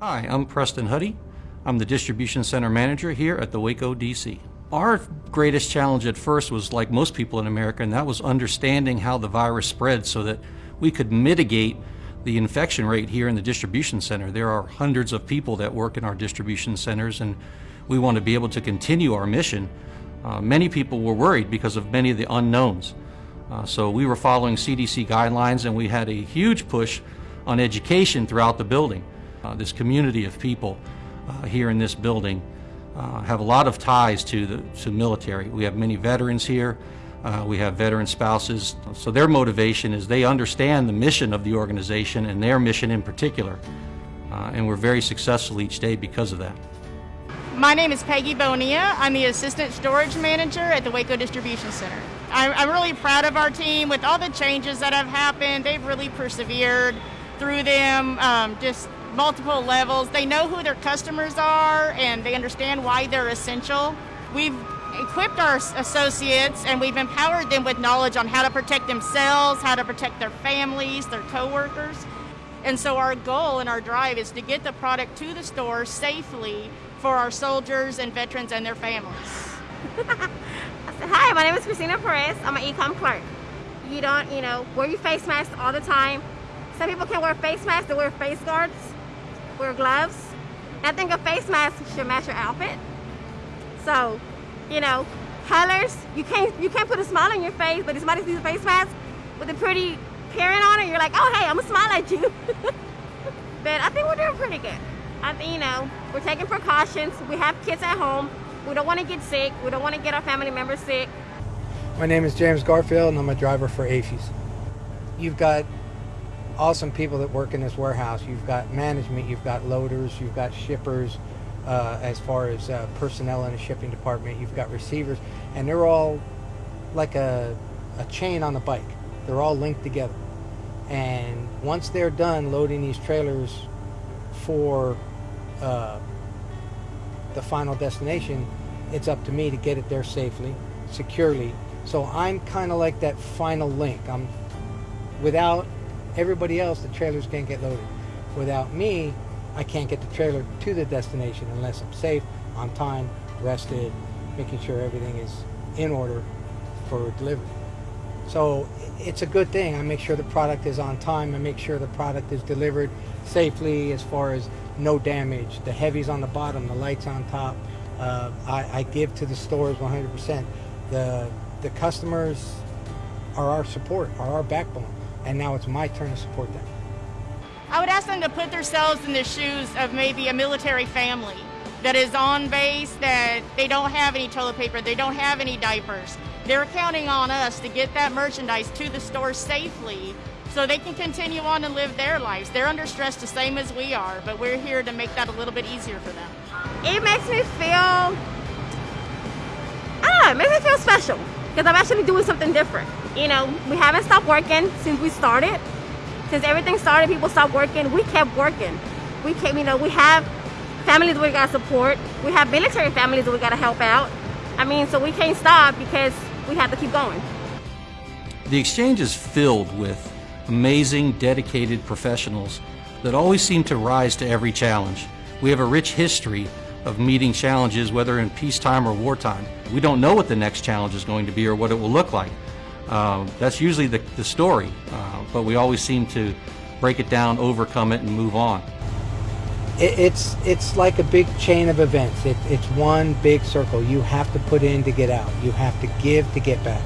Hi, I'm Preston Huddy. I'm the distribution center manager here at the Waco DC. Our greatest challenge at first was like most people in America, and that was understanding how the virus spread so that we could mitigate the infection rate here in the distribution center. There are hundreds of people that work in our distribution centers, and we want to be able to continue our mission. Uh, many people were worried because of many of the unknowns. Uh, so we were following CDC guidelines, and we had a huge push on education throughout the building. Uh, this community of people uh, here in this building uh, have a lot of ties to the to military. We have many veterans here. Uh, we have veteran spouses. So their motivation is they understand the mission of the organization and their mission in particular. Uh, and we're very successful each day because of that. My name is Peggy Bonilla. I'm the Assistant Storage Manager at the Waco Distribution Center. I'm, I'm really proud of our team with all the changes that have happened. They've really persevered through them, um, just multiple levels. They know who their customers are and they understand why they're essential. We've equipped our associates and we've empowered them with knowledge on how to protect themselves, how to protect their families, their coworkers. And so our goal and our drive is to get the product to the store safely for our soldiers and veterans and their families. Hi, my name is Christina Perez. I'm an e-com clerk. You don't, you know, wear your face mask all the time. Some people can wear face masks, they wear face guards, wear gloves. I think a face mask should match your outfit. So, you know, colors, you can't you can't put a smile on your face, but if somebody sees a face mask with a pretty parent on it, you're like, oh hey, I'm gonna smile at you. but I think we're doing pretty good. I think, you know, we're taking precautions. We have kids at home. We don't want to get sick. We don't want to get our family members sick. My name is James Garfield and I'm a driver for AAFES. You've got awesome people that work in this warehouse. You've got management, you've got loaders, you've got shippers, uh, as far as uh, personnel in the shipping department, you've got receivers, and they're all like a, a chain on a bike. They're all linked together. And once they're done loading these trailers for uh, the final destination, it's up to me to get it there safely, securely. So I'm kind of like that final link. I'm without everybody else, the trailers can't get loaded. Without me, I can't get the trailer to the destination unless I'm safe, on time, rested, making sure everything is in order for delivery. So it's a good thing. I make sure the product is on time. I make sure the product is delivered safely as far as no damage. The heavy's on the bottom, the lights on top. Uh, I, I give to the stores 100%. The, the customers are our support, are our backbone and now it's my turn to support them. I would ask them to put themselves in the shoes of maybe a military family that is on base, that they don't have any toilet paper, they don't have any diapers. They're counting on us to get that merchandise to the store safely so they can continue on and live their lives. They're under stress the same as we are, but we're here to make that a little bit easier for them. It makes me feel, ah, it makes me feel special because I'm actually doing something different. You know, we haven't stopped working since we started. Since everything started, people stopped working. We kept working. We kept, you know, we have families we gotta support. We have military families that we gotta help out. I mean, so we can't stop because we have to keep going. The exchange is filled with amazing, dedicated professionals that always seem to rise to every challenge. We have a rich history of meeting challenges, whether in peacetime or wartime. We don't know what the next challenge is going to be or what it will look like. Um, that's usually the, the story, uh, but we always seem to break it down, overcome it, and move on. It, it's it's like a big chain of events. It, it's one big circle. You have to put in to get out. You have to give to get back.